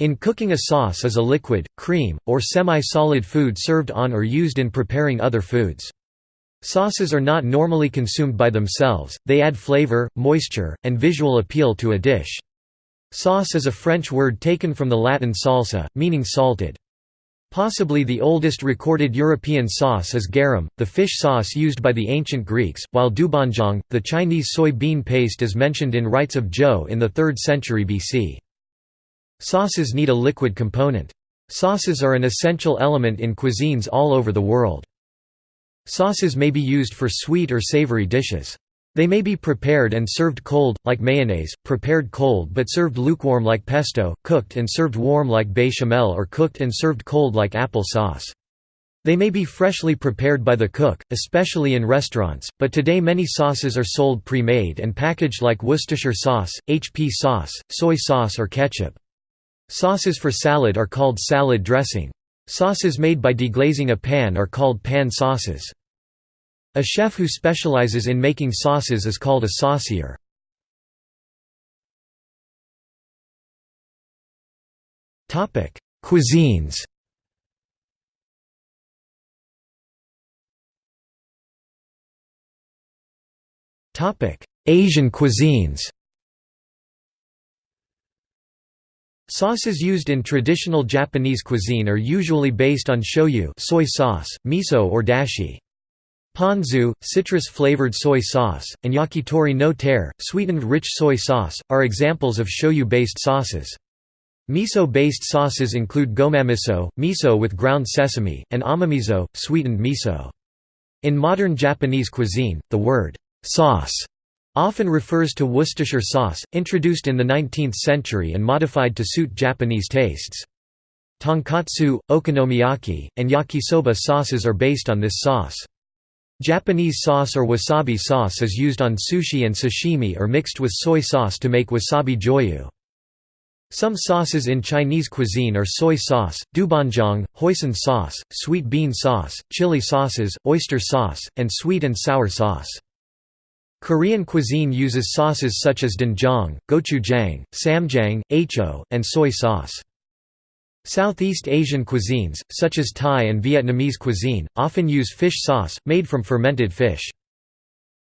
In cooking a sauce is a liquid, cream, or semi-solid food served on or used in preparing other foods. Sauces are not normally consumed by themselves, they add flavor, moisture, and visual appeal to a dish. Sauce is a French word taken from the Latin salsa, meaning salted. Possibly the oldest recorded European sauce is garum, the fish sauce used by the ancient Greeks, while doubanjiang, the Chinese soy bean paste is mentioned in Rites of Zhou in the 3rd century BC. Sauces need a liquid component. Sauces are an essential element in cuisines all over the world. Sauces may be used for sweet or savory dishes. They may be prepared and served cold, like mayonnaise, prepared cold but served lukewarm like pesto, cooked and served warm like bechamel or cooked and served cold like apple sauce. They may be freshly prepared by the cook, especially in restaurants, but today many sauces are sold pre-made and packaged like Worcestershire sauce, HP sauce, soy sauce or ketchup. Sauces for salad are called salad dressing. Sauces made by deglazing a pan are called pan sauces. A chef who specializes in making sauces is called a saucier. Cuisines Asian cuisines Sauces used in traditional Japanese cuisine are usually based on shoyu soy sauce, miso or dashi. Ponzu, citrus-flavored soy sauce, and yakitori no tare, sweetened rich soy sauce, are examples of shoyu-based sauces. Miso-based sauces include gomamiso, miso with ground sesame, and amamiso, sweetened miso. In modern Japanese cuisine, the word «sauce» often refers to Worcestershire sauce, introduced in the 19th century and modified to suit Japanese tastes. Tonkatsu, okonomiyaki, and yakisoba sauces are based on this sauce. Japanese sauce or wasabi sauce is used on sushi and sashimi or mixed with soy sauce to make wasabi joyu. Some sauces in Chinese cuisine are soy sauce, doubanjiang, hoisin sauce, sweet bean sauce, chili sauces, oyster sauce, and sweet and sour sauce. Korean cuisine uses sauces such as doenjang, gochujang, ssamjang, acho, and soy sauce. Southeast Asian cuisines, such as Thai and Vietnamese cuisine, often use fish sauce, made from fermented fish.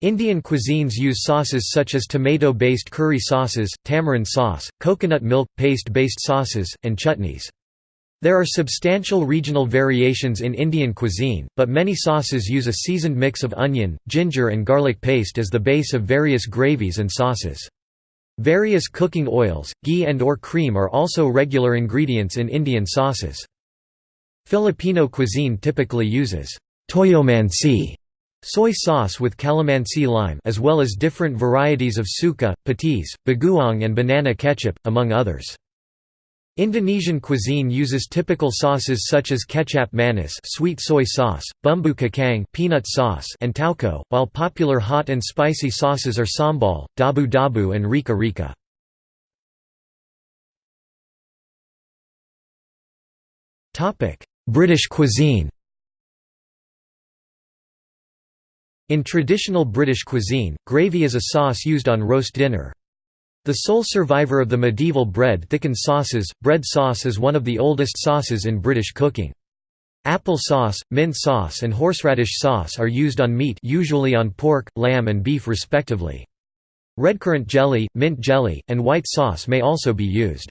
Indian cuisines use sauces such as tomato-based curry sauces, tamarind sauce, coconut milk paste-based sauces, and chutneys. There are substantial regional variations in Indian cuisine, but many sauces use a seasoned mix of onion, ginger and garlic paste as the base of various gravies and sauces. Various cooking oils, ghee and or cream are also regular ingredients in Indian sauces. Filipino cuisine typically uses toyomansi soy sauce with calamansi lime as well as different varieties of suka, patis, bagoong and banana ketchup, among others. Indonesian cuisine uses typical sauces such as kecap manis sweet soy sauce, bumbu kacang peanut sauce and tauco, while popular hot and spicy sauces are sambal, dabu-dabu and rica-rica. British cuisine In traditional British cuisine, gravy is a sauce used on roast dinner. The sole survivor of the medieval bread-thickened sauces, bread sauce is one of the oldest sauces in British cooking. Apple sauce, mint sauce and horseradish sauce are used on meat usually on pork, lamb and beef respectively. Redcurrant jelly, mint jelly, and white sauce may also be used.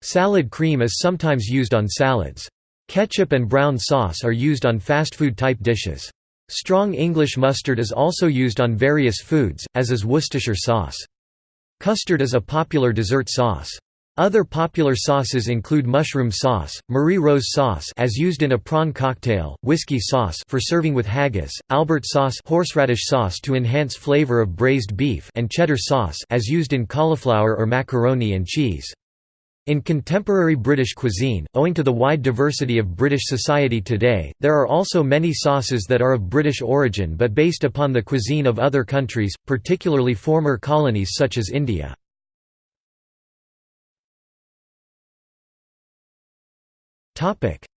Salad cream is sometimes used on salads. Ketchup and brown sauce are used on fast food type dishes. Strong English mustard is also used on various foods, as is Worcestershire sauce. Custard is a popular dessert sauce. Other popular sauces include mushroom sauce, Marie Rose sauce as used in a prawn cocktail, whiskey sauce for serving with haggis, Albert sauce horseradish sauce to enhance flavor of braised beef and cheddar sauce as used in cauliflower or macaroni and cheese. In contemporary British cuisine, owing to the wide diversity of British society today, there are also many sauces that are of British origin but based upon the cuisine of other countries, particularly former colonies such as India.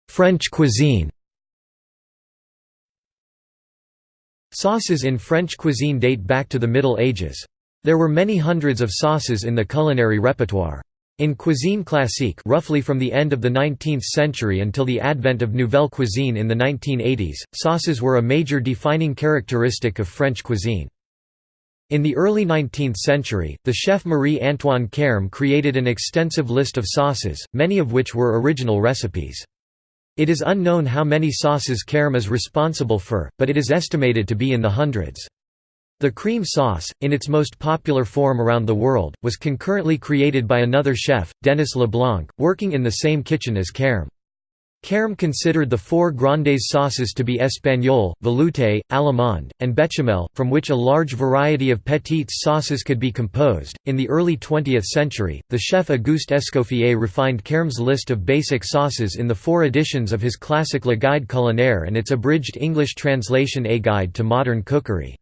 French cuisine Sauces in French cuisine date back to the Middle Ages. There were many hundreds of sauces in the culinary repertoire. In cuisine classique roughly from the end of the 19th century until the advent of nouvelle cuisine in the 1980s, sauces were a major defining characteristic of French cuisine. In the early 19th century, the chef Marie-Antoine Carême created an extensive list of sauces, many of which were original recipes. It is unknown how many sauces Carême is responsible for, but it is estimated to be in the hundreds. The cream sauce, in its most popular form around the world, was concurrently created by another chef, Denis Leblanc, working in the same kitchen as Carême. Carême considered the four grandes sauces to be espagnole, velouté, allemande, and bechamel, from which a large variety of petites sauces could be composed. In the early 20th century, the chef Auguste Escoffier refined Carême's list of basic sauces in the four editions of his classic Le Guide culinaire and its abridged English translation A Guide to Modern Cookery.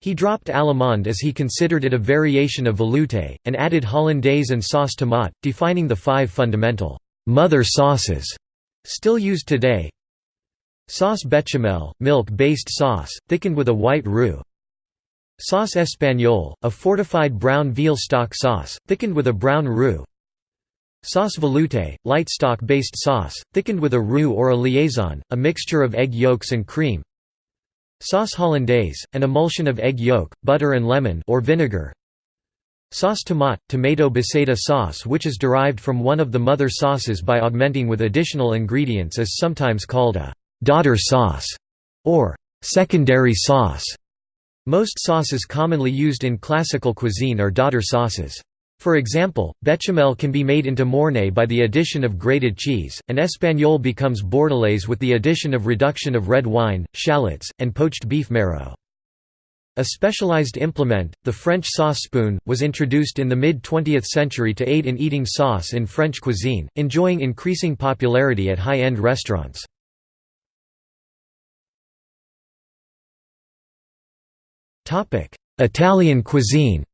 He dropped allemande as he considered it a variation of velouté, and added hollandaise and sauce tomate, defining the five fundamental «mother sauces» still used today. Sauce bechamel, milk-based sauce, thickened with a white roux. Sauce espagnole, a fortified brown veal stock sauce, thickened with a brown roux. Sauce velouté, light stock-based sauce, thickened with a roux or a liaison, a mixture of egg yolks and cream. Sauce hollandaise, an emulsion of egg yolk, butter and lemon or vinegar. Sauce tomate, tomato baseda sauce which is derived from one of the mother sauces by augmenting with additional ingredients is sometimes called a «daughter sauce» or «secondary sauce». Most sauces commonly used in classical cuisine are daughter sauces. For example, bechamel can be made into mornay by the addition of grated cheese, and espagnole becomes bordelaise with the addition of reduction of red wine, shallots, and poached beef marrow. A specialized implement, the French sauce spoon, was introduced in the mid-20th century to aid in eating sauce in French cuisine, enjoying increasing popularity at high-end restaurants. Italian cuisine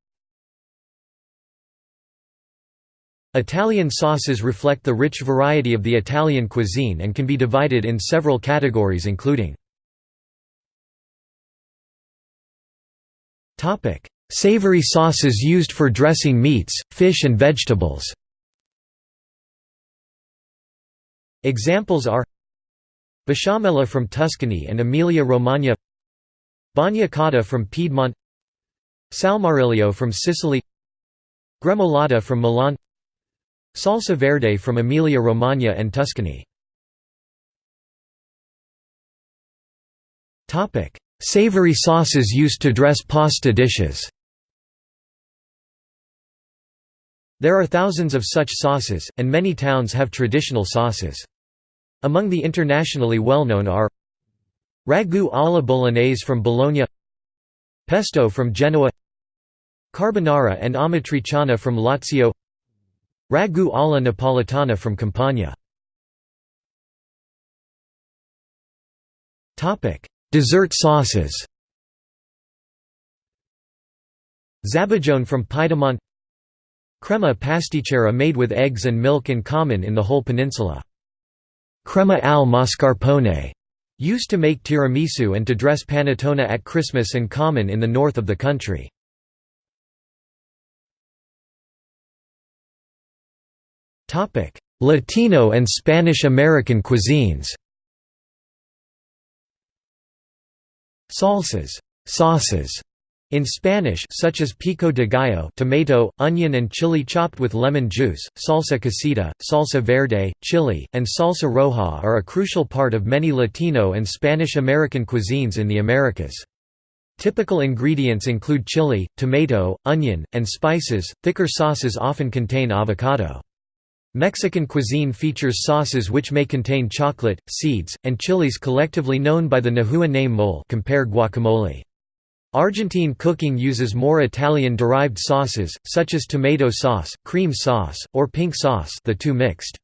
Italian sauces reflect the rich variety of the Italian cuisine and can be divided in several categories including Savory sauces used for dressing meats, fish and vegetables. Examples are Besciamella from Tuscany and Emilia-Romagna Bagna Cauda from Piedmont Salmoriglio from Sicily Gremolata from Milan Salsa verde from Emilia-Romagna and Tuscany. Savory sauces used to dress pasta dishes. There are thousands of such sauces, and many towns have traditional sauces. Among the internationally well-known are Ragu alla bolognese from Bologna Pesto from Genoa Carbonara and amatriciana from Lazio Ragu alla Napolitana from Campania. Dessert sauces Zabajone from Piedmont Crema pasticcera made with eggs and milk and common in the whole peninsula. Crema al mascarpone, used to make tiramisu and to dress panettone at Christmas and common in the north of the country. Latino and Spanish American cuisines Salsas sauces in Spanish such as pico de gallo tomato, onion and chili chopped with lemon juice, salsa casita, salsa verde, chili, and salsa roja are a crucial part of many Latino and Spanish American cuisines in the Americas. Typical ingredients include chili, tomato, onion, and spices. Thicker sauces often contain avocado. Mexican cuisine features sauces which may contain chocolate, seeds, and chilies collectively known by the Nahua name mole compare guacamole. Argentine cooking uses more Italian-derived sauces, such as tomato sauce, cream sauce, or pink sauce the two mixed.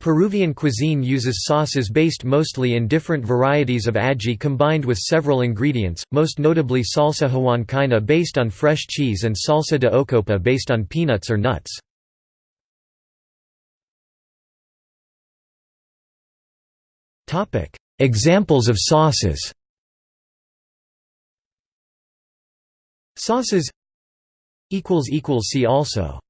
Peruvian cuisine uses sauces based mostly in different varieties of ají combined with several ingredients, most notably salsa huancaina based on fresh cheese and salsa de ocopa based on peanuts or nuts. Topic: Examples of sauces. Sauces. Equals equals see also